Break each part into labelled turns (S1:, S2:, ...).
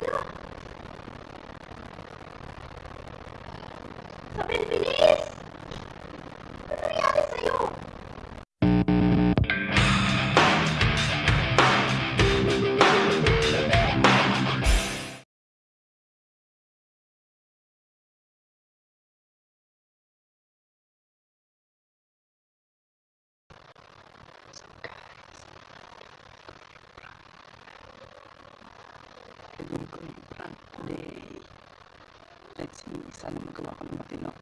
S1: Sobrevivir.
S2: Gagawin ko yung prank today. Let's see, sana magawa ko ng matino.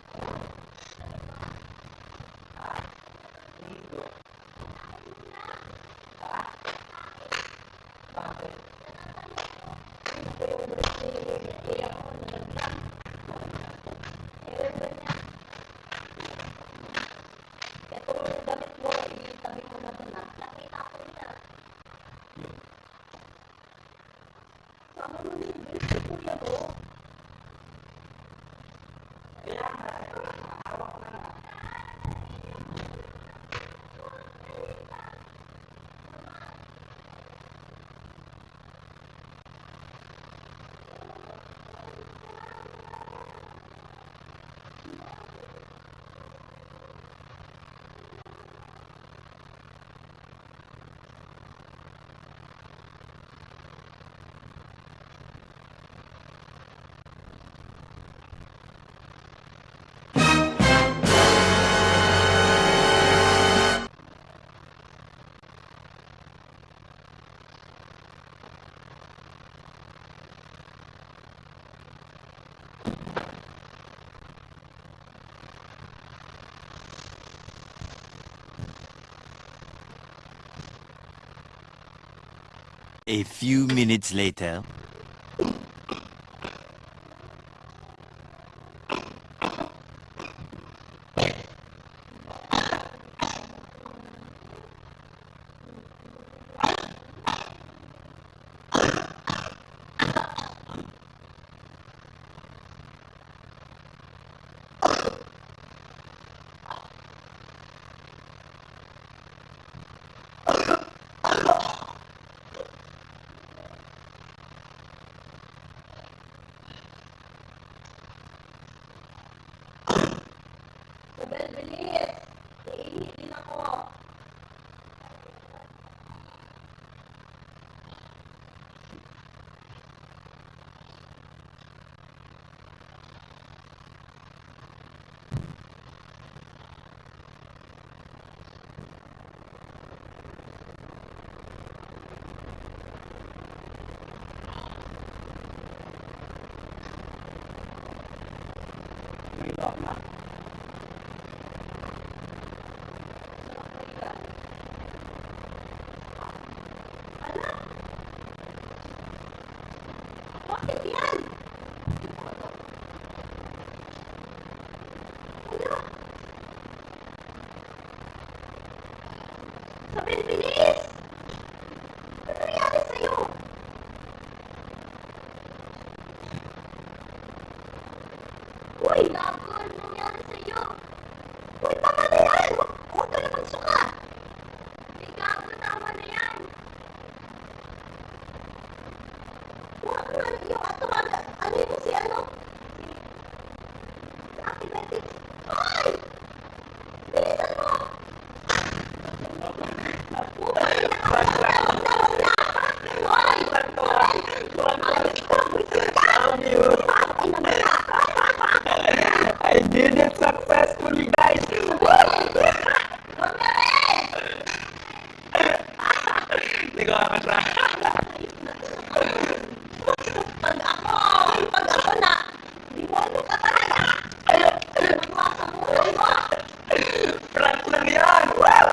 S3: A few minutes later.
S1: family Ano? Sabihin, bilis! Ano nangyari sa'yo? Uy! Ano nangyari sa'yo? Uy, tama na yan! Huwag ka na magsuka! Uy, gago, tama na yan! Huwag ka na yung atumaga. Ano si ano? Si Acrobatics. Uy!
S2: I did it successfully, guys!
S1: Wag na rin!
S2: Hindi ko kakasa.
S1: Pag ako, pag ako na, liwalo ka talaga. Magawa sa buhay mo.
S2: Prank lang yan! Wow!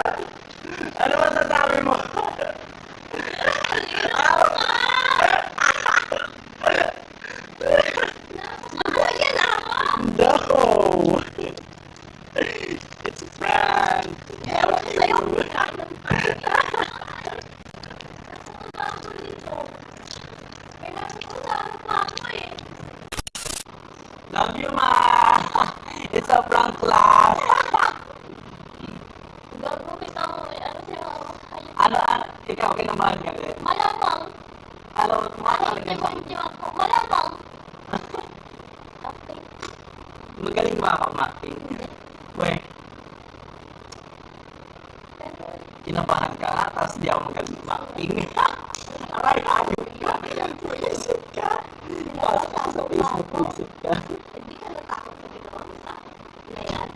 S2: Love you, Ma. It's a prank lang.
S1: Gago. Ano?
S2: Ano, ano? Ikaw, kinabahan ka rin.
S1: Malapang.
S2: Ano,
S1: tumatal ka ba?
S2: Magaling ba ako acting? Weh. Kinabahan ka, tapos di ako magaling acting. Aray, ayun ka. Ayan, pulisit ka. Ka sa pulisip ka.
S1: Hindi ka natakot sa ginawa mo sa akin. Na yan.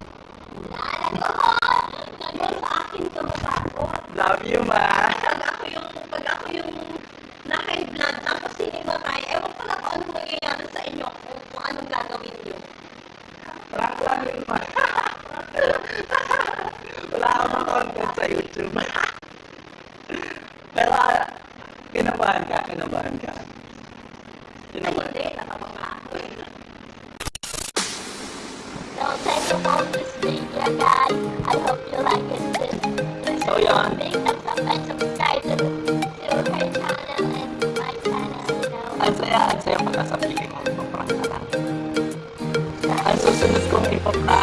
S1: Nalagawan! Nagawa sa akin ka matakot.
S2: Love you, ma.
S1: Pag ako yung, pag ako yung na-high blood tapos hinimatay, ewan ko lang kung anong mangyayari sa inyo kung, kung anong gagawin niyo.
S2: Prank lang yun, ma. Wala akong content sa YouTube. Pero, ah, kinabahan ka, kinabahan ka. Kinabahan
S1: Hindi, supposed to see guys. I hope you like it too.
S2: So you're
S1: on being up and subscribe to my channel and my channel, you know.
S2: So yeah, I'd say I'm gonna stop eating on the front
S1: of
S2: so soon as